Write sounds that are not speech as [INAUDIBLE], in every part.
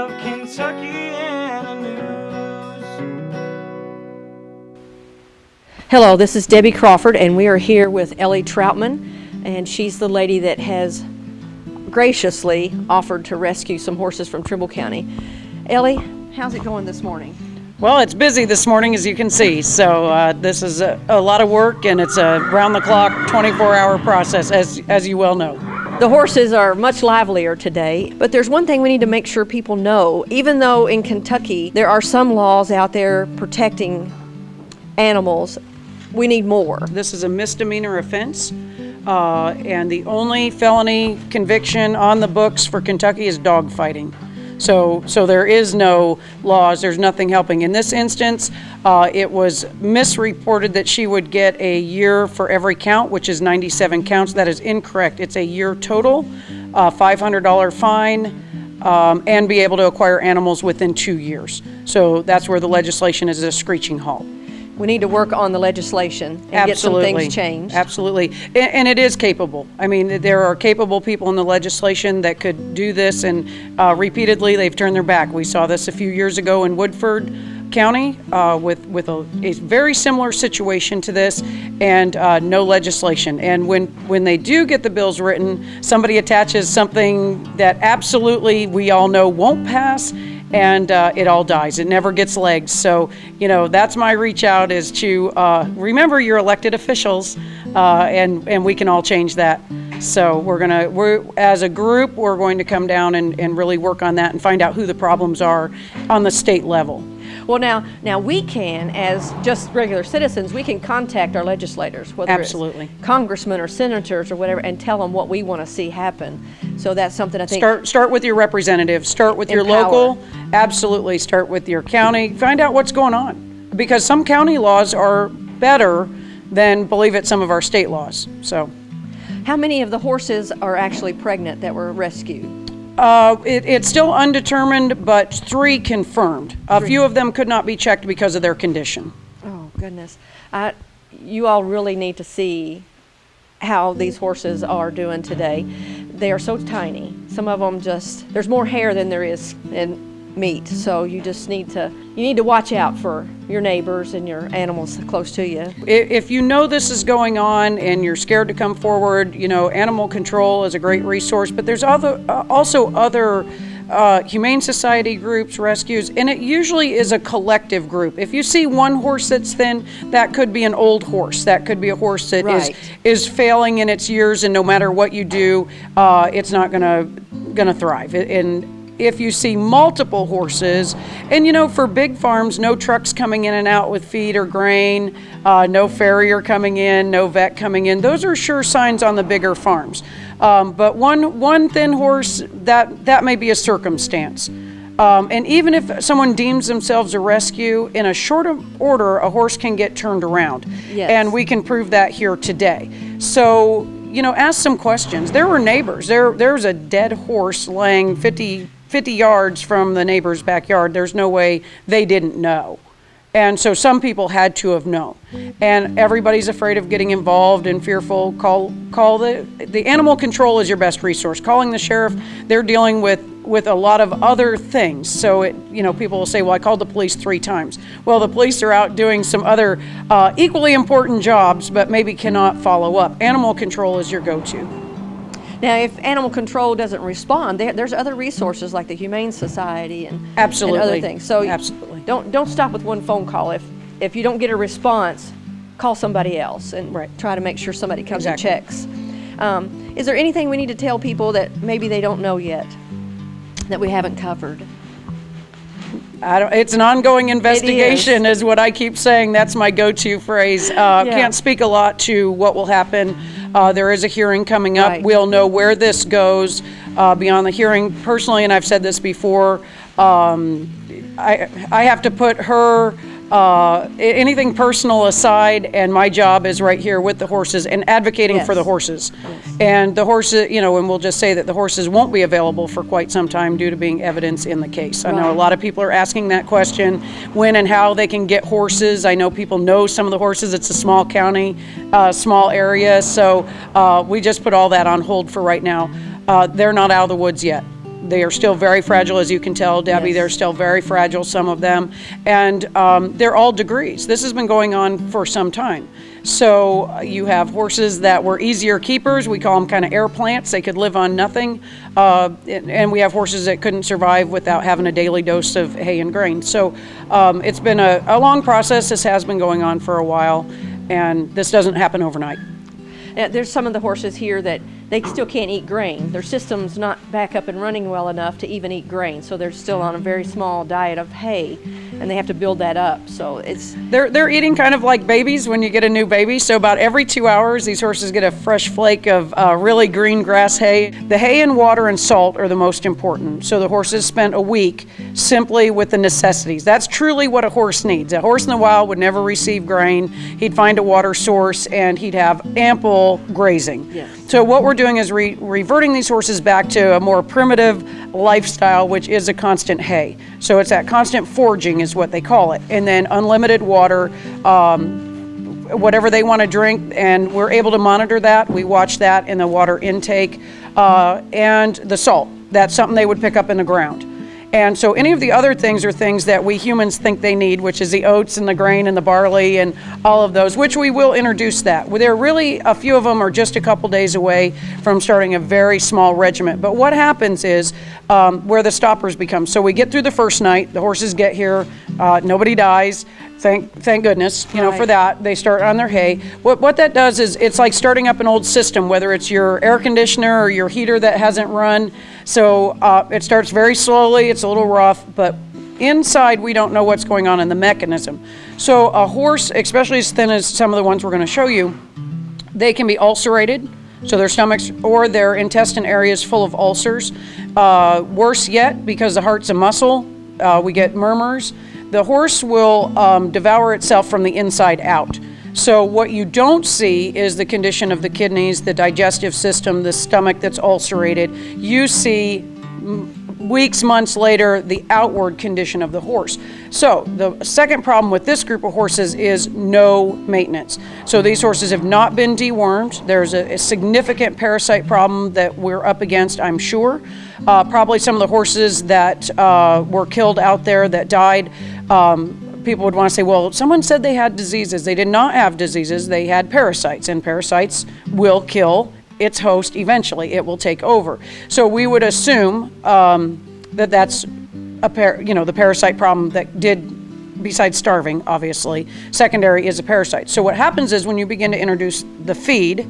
of Kentuckiana news. Hello, this is Debbie Crawford, and we are here with Ellie Troutman, and she's the lady that has graciously offered to rescue some horses from Trimble County. Ellie, how's it going this morning? Well, it's busy this morning, as you can see. So uh, this is a, a lot of work, and it's a round-the-clock, 24-hour process, as as you well know. The horses are much livelier today, but there's one thing we need to make sure people know. Even though in Kentucky there are some laws out there protecting animals, we need more. This is a misdemeanor offense, uh, and the only felony conviction on the books for Kentucky is dog fighting. So, so there is no laws. There's nothing helping. In this instance, uh, it was misreported that she would get a year for every count, which is 97 counts. That is incorrect. It's a year total, uh, $500 fine, um, and be able to acquire animals within two years. So that's where the legislation is a screeching halt. We need to work on the legislation and get some things changed. Absolutely. And, and it is capable. I mean, there are capable people in the legislation that could do this, and uh, repeatedly they've turned their back. We saw this a few years ago in Woodford County uh, with, with a, a very similar situation to this and uh, no legislation. And when, when they do get the bills written, somebody attaches something that absolutely we all know won't pass and uh, it all dies. It never gets legs. So, you know, that's my reach out is to uh, remember your elected officials, uh, and and we can all change that. So we're gonna we're as a group we're going to come down and, and really work on that and find out who the problems are on the state level. Well, now, now we can, as just regular citizens, we can contact our legislators, whether Absolutely. it's congressmen or senators or whatever, and tell them what we want to see happen. So that's something I think. Start start with your representative. Start with your local. Absolutely. Start with your county. Find out what's going on because some county laws are better than believe it some of our state laws. So. How many of the horses are actually pregnant that were rescued? Uh, it, it's still undetermined, but three confirmed. A few of them could not be checked because of their condition. Oh goodness, I, you all really need to see how these horses are doing today. They are so tiny. Some of them just there's more hair than there is in meat. So you just need to you need to watch out for your neighbors and your animals close to you. If you know this is going on and you're scared to come forward, you know, animal control is a great resource, but there's other, uh, also other uh, humane society groups, rescues, and it usually is a collective group. If you see one horse that's thin, that could be an old horse. That could be a horse that is Right. is failing in its years, and no matter what you do, uh, it's not gonna gonna thrive. And if you see multiple horses, and you know, for big farms, no trucks coming in and out with feed or grain, uh, no farrier coming in, no vet coming in, those are sure signs on the bigger farms. Um, but one, one thin horse, that, that may be a circumstance. Um, and even if someone deems themselves a rescue, in a short order, a horse can get turned around. Yes. And we can prove that here today. So, you know, ask some questions. There were neighbors. There, there's a dead horse laying 50, 50 yards from the neighbor's backyard. There's no way they didn't know. And so some people had to have known. And everybody's afraid of getting involved and fearful. Call, call the, the animal control is your best resource. Calling the sheriff, they're dealing with, with a lot of other things. So it, you know, people will say, well, I called the police three times. Well, the police are out doing some other uh, equally important jobs, but maybe cannot follow up. Animal control is your go-to. Now, if animal control doesn't respond, there, there's other resources like the Humane Society and, and other things. So Absolutely. don't don't stop with one phone call. If if you don't get a response, call somebody else and Right. try to make sure somebody comes Exactly. and checks. Um, is there anything we need to tell people that maybe they don't know yet that we haven't covered? I don't, it's an ongoing investigation, is. what I keep saying. That's my go-to phrase. Uh, Yeah. Can't speak a lot to what will happen. Uh, there is a hearing coming up. Right. We'll know where this goes uh, beyond the hearing. Personally, and I've said this before, um, I, I have to put her uh, anything personal aside, and my job is right here with the horses and advocating for the Yes. horses. And the horses, you know, and we'll just say that the horses won't be available for quite some time due to being evidence in the case. I know a lot of people are asking that question, when and how they can get horses. I know people know some of the horses. It's a small county, uh, small area, so uh, we just put all that on hold for right now. Uh, They're not out of the woods yet. They are still very fragile, as you can tell, Debbie. Yes. They're still very fragile, some of them. And um, they're all degrees. This has been going on for some time. So uh, you have horses that were easier keepers. We call them kind of air plants. They could live on nothing. Uh, and we have horses that couldn't survive without having a daily dose of hay and grain. So um, it's been a, a long process. This has been going on for a while. And this doesn't happen overnight. Uh, there's some of the horses here that they still can't eat grain. Their system's not back up and running well enough to even eat grain, so they're still on a very small diet of hay, and they have to build that up. So it's They're, they're eating kind of like babies when you get a new baby. So about every two hours, these horses get a fresh flake of uh, really green grass hay. The hay and water and salt are the most important. So the horses spent a week simply with the necessities. That's truly what a horse needs. A horse in the wild would never receive grain. He'd find a water source and he'd have ample grazing. Yes. So what we're doing is re- reverting these horses back to a more primitive lifestyle, which is a constant hay. So it's that constant foraging is what they call it, and then unlimited water, um, whatever they want to drink, and we're able to monitor that. We watch that in the water intake uh, and the salt. That's something they would pick up in the ground. And so any of the other things are things that we humans think they need, which is the oats and the grain and the barley and all of those, which we will introduce that. There are really, a few of them are just a couple days away from starting a very small regiment. But what happens is um, where the stoppers become. So we get through the first night, the horses get here, uh, nobody dies. Thank, thank goodness, you know, for that. They start on their hay. What, what that does is it's like starting up an old system, whether it's your air conditioner or your heater that hasn't run. So uh, it starts very slowly, it's a little rough, but inside we don't know what's going on in the mechanism. So a horse, especially as thin as some of the ones we're going to show you, they can be ulcerated, so their stomachs or their intestine areas full of ulcers. Uh, worse yet, because the heart's a muscle, uh, we get murmurs. The horse will um, devour itself from the inside out. So what you don't see is the condition of the kidneys, the digestive system, the stomach that's ulcerated. You see weeks, months later, the outward condition of the horse. So, the second problem with this group of horses is no maintenance. So, these horses have not been dewormed. There's a, a significant parasite problem that we're up against, I'm sure. Uh, probably some of the horses that uh, were killed out there that died. Um, people would want to say, well, someone said they had diseases. They did not have diseases, they had parasites, and parasites will kill its host eventually. It will take over. So we would assume um, that that's a par- you know the parasite problem that did besides starving obviously secondary is a parasite so what happens is when you begin to introduce the feed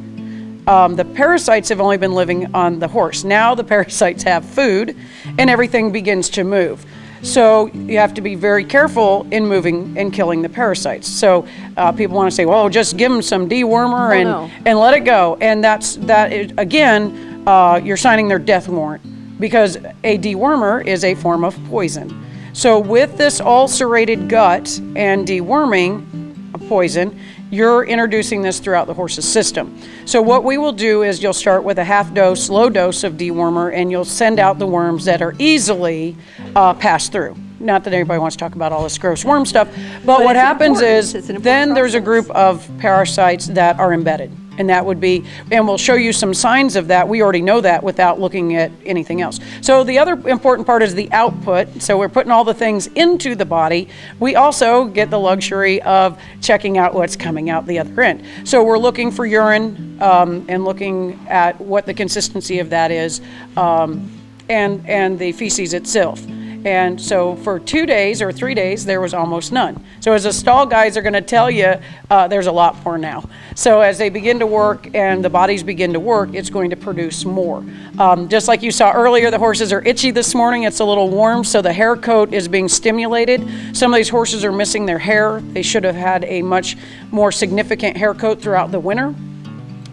um, the parasites have only been living on the horse now the [LAUGHS] parasites have food and everything begins to move so you have to be very careful in moving and killing the parasites. So uh, people want to say, "Well, just give them some dewormer and no. and let it go." And that's that. Is, again, uh, you're signing their death warrant because a dewormer is a form of poison. So with this ulcerated gut and deworming of poison, you're introducing this throughout the horse's system. So what we will do is you'll start with a half dose, low dose of dewormer, and you'll send out the worms that are easily uh, passed through. Not that anybody wants to talk about all this gross worm stuff, but, what happens important. is It's an important then there's a group of parasites that are embedded. And that would be, and we'll show you some signs of that. We already know that without looking at anything else. So the other important part is the output. So we're putting all the things into the body. We also get the luxury of checking out what's coming out the other end. So we're looking for urine um, and looking at what the consistency of that is um, and, and the feces itself. And so for two days or three days, there was almost none. So as the stall guys are going to tell you, uh, there's a lot more now. So as they begin to work and the bodies begin to work, it's going to produce more. Um, just like you saw earlier, the horses are itchy this morning. It's a little warm, so the hair coat is being stimulated. Some of these horses are missing their hair. They should have had a much more significant hair coat throughout the winter.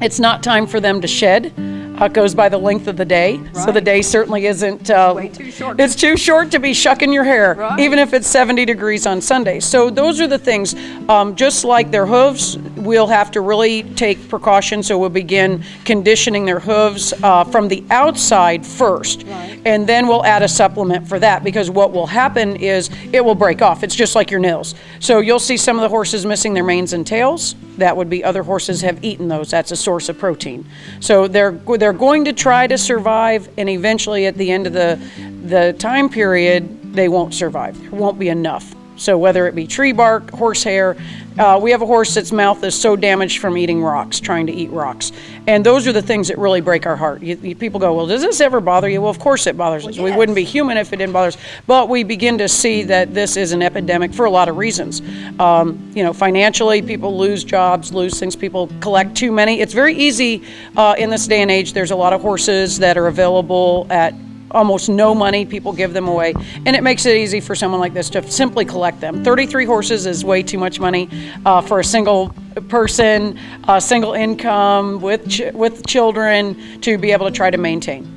It's not time for them to shed. Uh, it goes by the length of the day, so the day certainly isn't. Uh, way too short. It's too short to be shucking your hair, Right. even if it's 70 degrees on Sunday. So those are the things. Um, just like their hooves, we'll have to really take precaution. So we'll begin conditioning their hooves uh, from the outside first, and then we'll add a supplement for that. Because what will happen is it will break off. It's just like your nails. So you'll see some of the horses missing their manes and tails. That would be other horses have eaten those. That's a source of protein. So they're they're they're going to try to survive, and eventually, at the end of the the time period, they won't survive. There won't be enough. So whether it be tree bark, horsehair, uh, we have a horse that's mouth is so damaged from eating rocks, trying to eat rocks, and those are the things that really break our heart. You, you- people go, well, does this ever bother you? Well, of course it bothers us. We wouldn't be human if it didn't bother us. But we begin to see that this is an epidemic for a lot of reasons. Um, you know, financially, people lose jobs, lose things. People collect too many. It's very easy uh, in this day and age. There's a lot of horses that are available at almost no money. People give them away, and it makes it easy for someone like this to simply collect them. 33 horses is way too much money uh, for a single person, a single income with ch- with children to be able to try to maintain.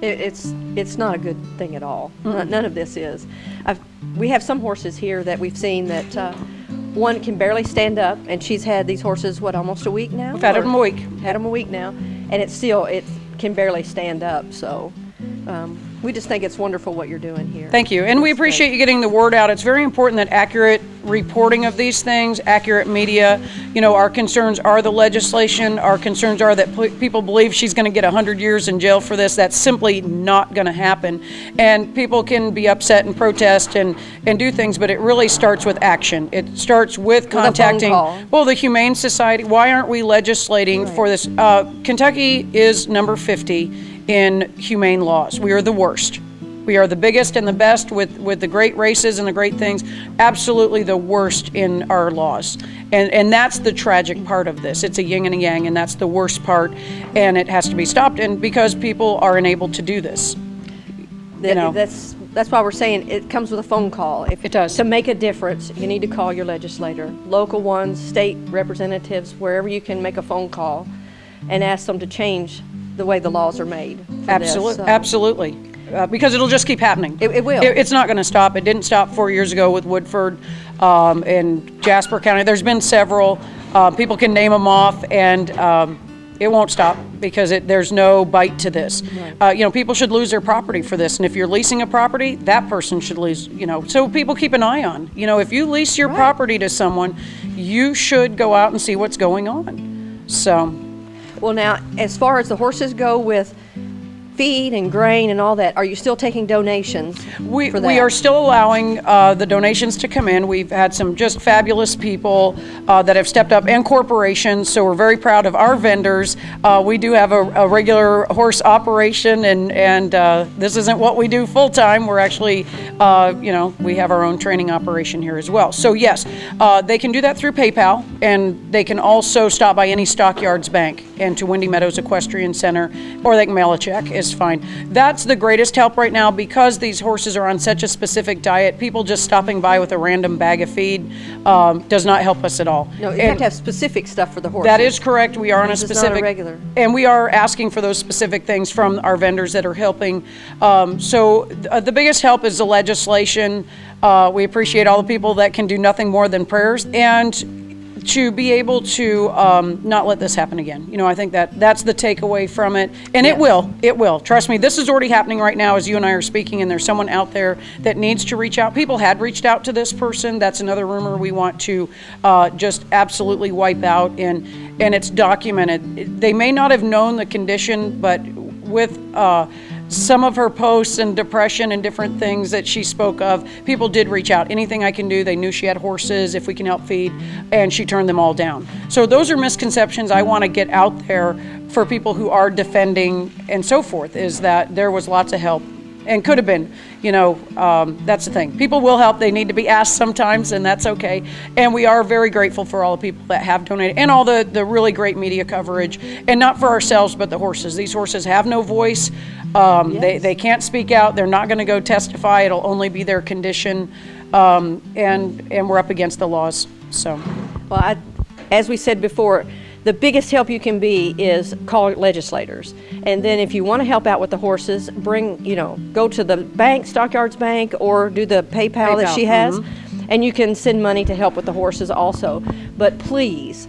It's it's not a good thing at all. None, none of this is. I've, we have some horses here that we've seen that uh, one can barely stand up, and she's had these horses what almost a week now. We've had Or- them a week. Had them a week now, and it's still it can barely stand up. So um, we just think it's wonderful what you're doing here. Thank you. And we appreciate you getting the word out. It's very important that accurate reporting of these things, accurate media, you know, our concerns are the legislation. Our concerns are that people believe she's going to get 100 years in jail for this. That's simply not going to happen. And people can be upset and protest and, and do things, but it really starts with action. It starts with contacting, well, the Humane Society. Why aren't we legislating for this? Uh, Kentucky is number 50 in humane laws. We are the worst. We are the biggest and the best with, with the great races and the great things, absolutely the worst in our laws. And, and that's the tragic part of this. It's a yin and a yang, and that's the worst part, and it has to be stopped. And because people are unable to do this. That- know. That's, that's why we're saying it comes with a phone call. If It does. To make a difference, you need to call your legislator, local ones, state representatives, wherever you can make a phone call and ask them to change the way the laws are made. for this. Absolutely, So- absolutely. Uh, because it'll just keep happening. It- it will. it's not going to stop. It didn't stop four years ago with Woodford um, and Jasper County. There's been several. Uh, people can name them off, and um, it won't stop because it, there's no bite to this. Uh, you know, people should lose their property for this, and if you're leasing a property, that person should lose. You know, so people keep an eye on. You know, if you lease your property to someone, you should go out and see what's going on. So. Well, now, as far as the horses go with feed and grain and all that, are you still taking donations We, for that? we are still allowing uh, the donations to come in. We've had some just fabulous people uh, that have stepped up and corporations, so we're very proud of our vendors. Uh, we do have a, a regular horse operation, and, and uh, this isn't what we do full time. We're actually, uh, you know, we have our own training operation here as well. So, yes, uh, they can do that through PayPal, and they can also stop by any Stockyards Bank and to Windy Meadows Equestrian Center, or they can mail a check. It's fine. That's the greatest help right now because these horses are on such a specific diet. People just stopping by with a random bag of feed um, does not help us at all. No, you And- have to have specific stuff for the horse. that is correct. We are on a not a specific. regular. And we are asking for those specific things from our vendors that are helping. Um, So th- uh, the biggest help is the legislation. Uh, We appreciate all the people that can do nothing more than prayers and to be able to um, not let this happen again. You know, I think that that's the takeaway from it. And it will, it will. Trust me, this is already happening right now as you and I are speaking, and there's someone out there that needs to reach out. People had reached out to this person. That's another rumor we want to uh, just absolutely wipe out, and, and it's documented. They may not have known the condition, but with uh, some of her posts and depression and different things that she spoke of, people did reach out. Anything I can do, they knew she had horses, if we can help feed, and she turned them all down. So those are misconceptions I want to get out there for people who are defending and so forth, is that there was lots of help and could have been. You know, um, that's the thing. People will help. They need to be asked sometimes, and that's okay. And we are very grateful for all the people that have donated and all the, the really great media coverage. And not for ourselves, but the horses. These horses have no voice. Um, they, they can't speak out. They're not going to go testify. It'll only be their condition. Um, and, and we're up against the laws. So, Well, I, as we said before, the biggest help you can be is call legislators. And then if you want to help out with the horses, bring, you know, go to the bank, Stockyards Bank, or do the PayPal, that she has, mm-hmm. and you can send money to help with the horses also. But please,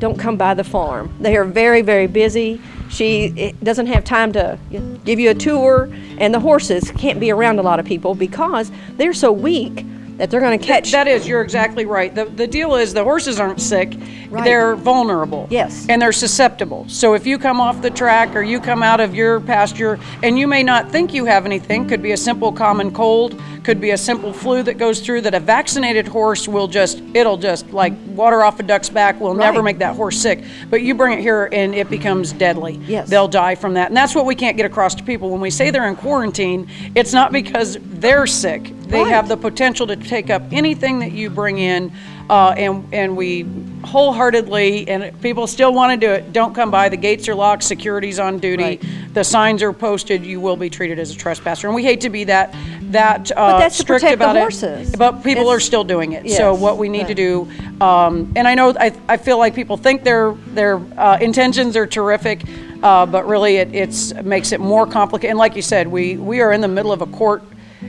don't come by the farm. They are very, very busy. She eh, doesn't have time to give you a tour, and the horses can't be around a lot of people because they're so weak that they're going to catch. That is, you're exactly right. The, the deal is the horses aren't sick, Right. they're vulnerable. Yes. And they're susceptible. So if you come off the track or you come out of your pasture and you may not think you have anything, could be a simple common cold, could be a simple flu that goes through that a vaccinated horse will just, it'll just like water off a duck's back, will never make that horse sick. But you bring it here and it becomes deadly. Yes. They'll die from that. And that's what we can't get across to people. When we say they're in quarantine, it's not because they're sick. They Right. have the potential to take up anything that you bring in, uh, and, and we wholeheartedly, and people still want to do it, don't come by. The gates are locked, security's on duty, Right. the signs are posted, you will be treated as a trespasser. And we hate to be that, that uh, that's to strict about it. But people It's- are still doing it. So what we need to do, um, and I know, I, I feel like people think their, their uh, intentions are terrific, uh, but really it it's, makes it more complicated. And like you said, we, we are in the middle of a court,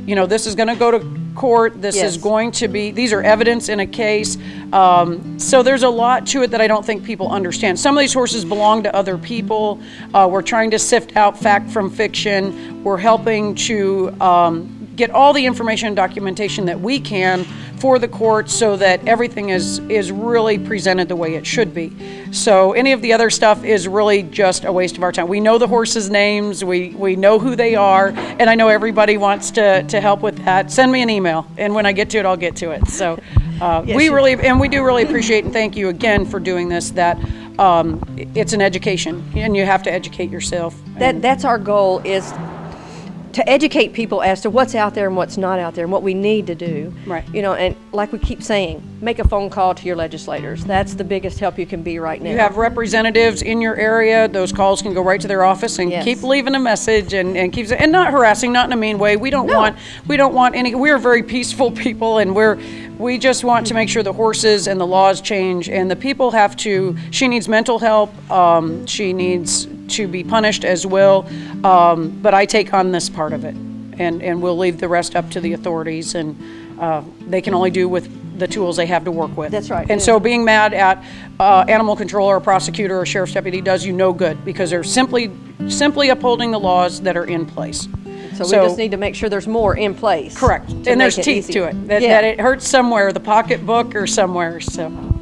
you know, this is going to go to court, this is going to be, these are evidence in a case. Um, so there's a lot to it that I don't think people understand. Some of these horses belong to other people. Uh, we're trying to sift out fact from fiction. We're helping to um, get all the information and documentation that we can for the court so that everything is is really presented the way it should be. So any of the other stuff is really just a waste of our time. We know the horses' names, we we know who they are, and I know everybody wants to to help with that. Send me an email, and when I get to it, I'll get to it. So uh, [LAUGHS] Yes, we really and we do really appreciate and thank you again for doing this. That um, it's an education, and you have to educate yourself. that that's our goal is to educate people as to what's out there and what's not out there and what we need to do. Right. You know, and like we keep saying, make a phone call to your legislators. That's the biggest help you can be right now. You have representatives in your area, those calls can go right to their office and Yes. keep leaving a message and, and keeps, and not harassing, not in a mean way. We don't No. want, we don't want any, we're very peaceful [LAUGHS] people and we're, we just want to make sure the horses and the laws change and the people have to, she needs mental help, um, she needs to be punished as well. Um, but I take on this part of it and, and we'll leave the rest up to the authorities and, uh, they can only do with the tools they have to work with. That's right. And so being mad at uh, animal control or a prosecutor or sheriff's deputy does you no good because they're simply, simply upholding the laws that are in place. so we just need to make sure there's more in place. Correct. And there's teeth easier. to it, that, Yeah. that it hurts somewhere, the pocketbook or somewhere, so.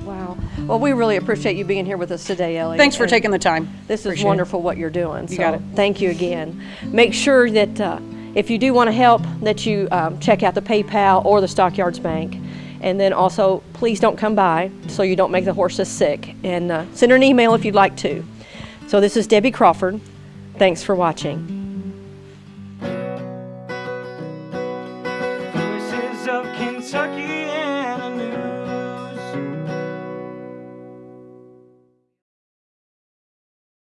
Well, we really appreciate you being here with us today, Ellie. Thanks for and taking the time. This is Appreciate it. wonderful what you're doing. So got it. thank you again. Make sure that uh, if you do want to help, that you um, check out the PayPal or the Stockyards Bank. And then also, please don't come by so you don't make the horses sick. And uh, send her an email if you'd like to. So this is Debbie Crawford. Thanks for watching.